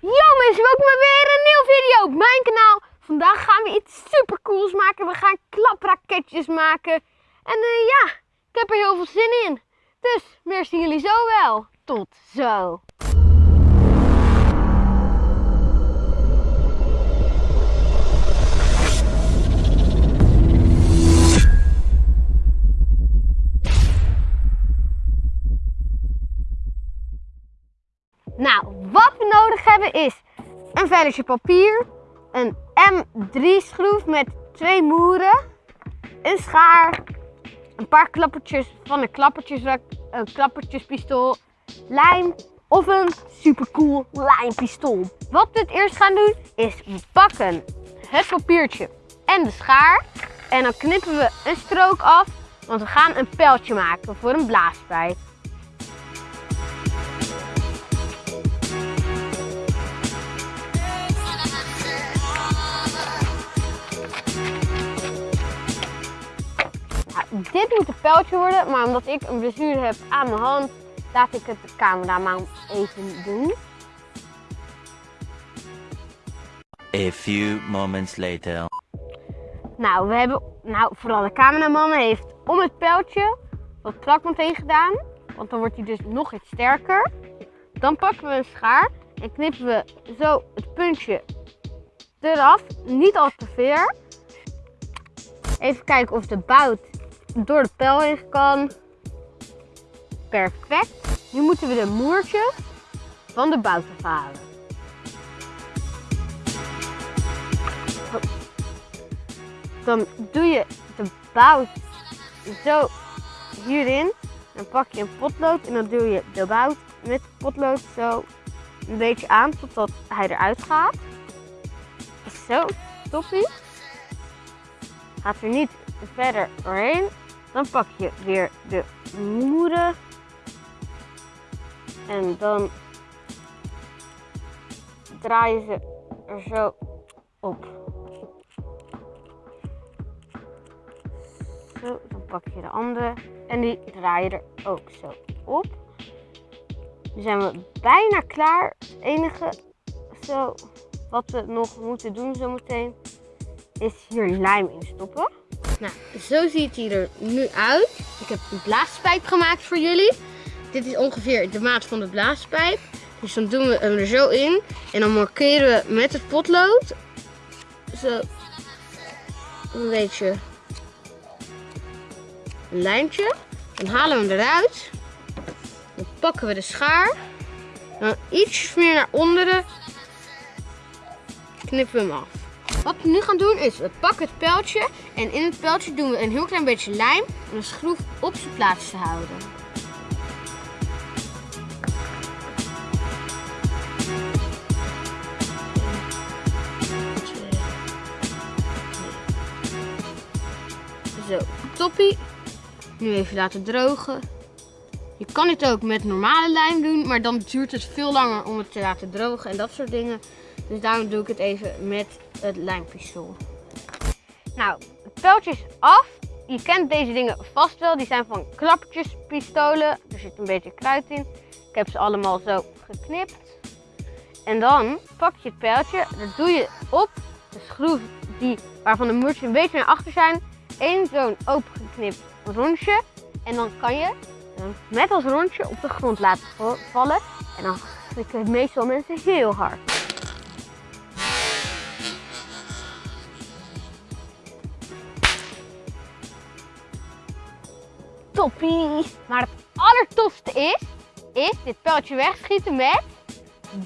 Mensen, welkom bij weer een nieuwe video op mijn kanaal. Vandaag gaan we iets super cools maken. We gaan klapraketjes maken. En eh, ja, ik heb er heel veel zin in. Dus, meer zien jullie zo wel. Tot zo. Nou, hebben is een velletje papier, een M3 schroef met twee moeren, een schaar, een paar klappertjes van een, klappertjes, een klappertjespistool, lijm of een supercool lijmpistool. Wat we het eerst gaan doen is we pakken het papiertje en de schaar en dan knippen we een strook af, want we gaan een pijltje maken voor een blaaspijp. Dit moet een pijltje worden, maar omdat ik een blessure heb aan mijn hand, laat ik het de cameraman even doen. A few moments later. Nou, we hebben, nou, vooral de cameraman heeft om het pijltje wat plakband heen gedaan, want dan wordt hij dus nog iets sterker. Dan pakken we een schaar en knippen we zo het puntje eraf, niet al te ver. Even kijken of de bout door de pijl heen kan. Perfect. Nu moeten we de moertje van de bout afhalen. Dan doe je de bout zo hierin. Dan pak je een potlood en dan doe je de bout met potlood zo een beetje aan totdat hij eruit gaat. Zo, toppie. Gaat er niet verder doorheen. Dan pak je weer de moeder. En dan draai je ze er zo op. Zo, dan pak je de andere en die draai je er ook zo op. Nu zijn we bijna klaar. Het enige zo, wat we nog moeten doen zometeen is hier lijm in stoppen. Nou, zo ziet hij er nu uit. Ik heb een blaaspijp gemaakt voor jullie. Dit is ongeveer de maat van de blaaspijp. Dus dan doen we hem er zo in. En dan markeren we met het potlood. Zo. Een beetje een lijntje. Dan halen we hem eruit. Dan pakken we de schaar. Dan iets meer naar onderen. Knippen we hem af. Wat we nu gaan doen is, we pakken het pijltje en in het pijltje doen we een heel klein beetje lijm om de schroef op zijn plaats te houden. Zo, toppie. Nu even laten drogen. Je kan dit ook met normale lijm doen, maar dan duurt het veel langer om het te laten drogen en dat soort dingen. Dus daarom doe ik het even met het lijmpistool. Nou, het pijltje is af. Je kent deze dingen vast wel. Die zijn van klappertjespistolen. Er zit een beetje kruid in. Ik heb ze allemaal zo geknipt. En dan pak je het pijltje. Dat doe je op de schroef die, waarvan de muurtjes een beetje naar achter zijn. Eén zo'n opengeknipt rondje. En dan kan je met als rondje op de grond laten vallen. En dan klikken meestal mensen heel hard. Toppie. Maar het allertofste is, is dit pijltje wegschieten met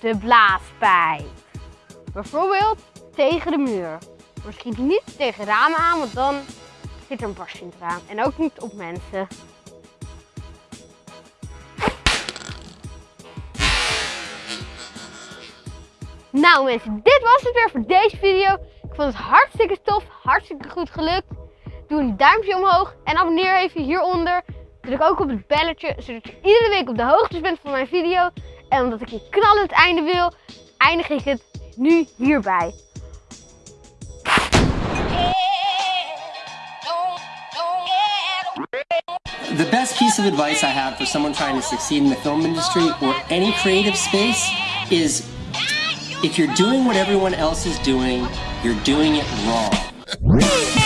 de blaaspijp. Bijvoorbeeld tegen de muur. Misschien niet tegen ramen aan, want dan zit er een barstje in het raam. En ook niet op mensen. Nou mensen, dit was het weer voor deze video. Ik vond het hartstikke tof, hartstikke goed gelukt. Doe een duimpje omhoog en abonneer even hieronder. Druk ook op het belletje, zodat je iedere week op de hoogte bent van mijn video. En omdat ik je knallend einde wil, eindig ik het nu hierbij. The best piece of advice I have for someone trying to succeed in the film industry or any creative space is If you're doing what everyone else is doing, you're doing it wrong.